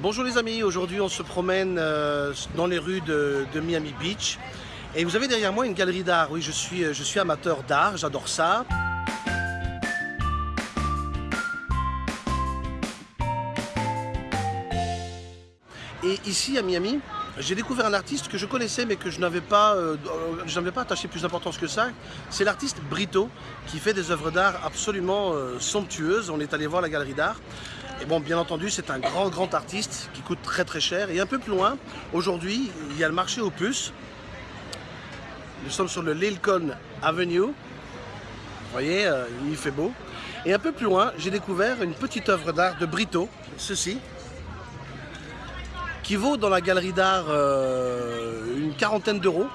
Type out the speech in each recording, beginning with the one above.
Bonjour les amis, aujourd'hui on se promène euh, dans les rues de, Miami Beach et vous avez derrière moi une galerie d'art, oui je suis, je suis amateur d'art, j'adore ça. Et ici à Miami, j'ai découvert un artiste que je connaissais mais que je n'avais pas, euh, pas attaché plus d'importance que ça. C'est l'artiste Brito qui fait des œuvres d'art absolument euh, somptueuses. On est allé voir la galerie d'art. Et bon, bien entendu, c'est un grand, grand artiste qui coûte très, très cher. Et un peu plus loin, aujourd'hui, il y a le marché aux puces. Nous sommes sur le Lilcon Avenue. Vous voyez, euh, il fait beau. Et un peu plus loin, j'ai découvert une petite œuvre d'art de Brito, ceci, qui vaut dans la galerie d'art euh, une quarantaine d'euros.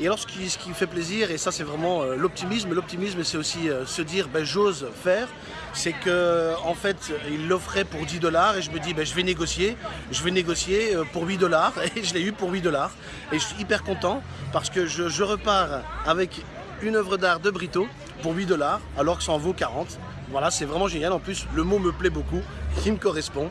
Et alors ce qui, qui, fait plaisir, et ça c'est vraiment euh, l'optimisme, l'optimisme c'est aussi euh, se dire ben, j'ose faire, c'est que en fait il l'offrait pour 10 dollars et je me dis ben, je vais négocier, je vais négocier euh, pour 8 dollars et je l'ai eu pour 8 dollars. Et je suis hyper content parce que je, je repars avec une œuvre d'art de Brito pour 8 dollars alors que ça en vaut 40. Voilà, c'est vraiment génial. En plus, le mot me plaît beaucoup, il me correspond.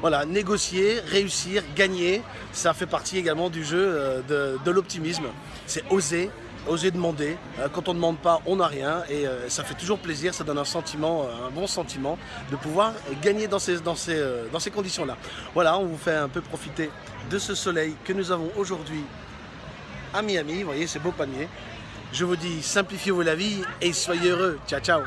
Voilà, négocier, réussir, gagner, ça fait partie également du jeu euh, de, l'optimisme. C'est oser, oser demander. Euh, quand on ne demande pas, on n'a rien et euh, ça fait toujours plaisir, ça donne un sentiment, un bon sentiment de pouvoir gagner dans ces conditions-là. Voilà, on vous fait un peu profiter de ce soleil que nous avons aujourd'hui à Miami. Vous voyez, ces beaux palmiers. Je vous dis, simplifiez-vous la vie et soyez heureux. Ciao, ciao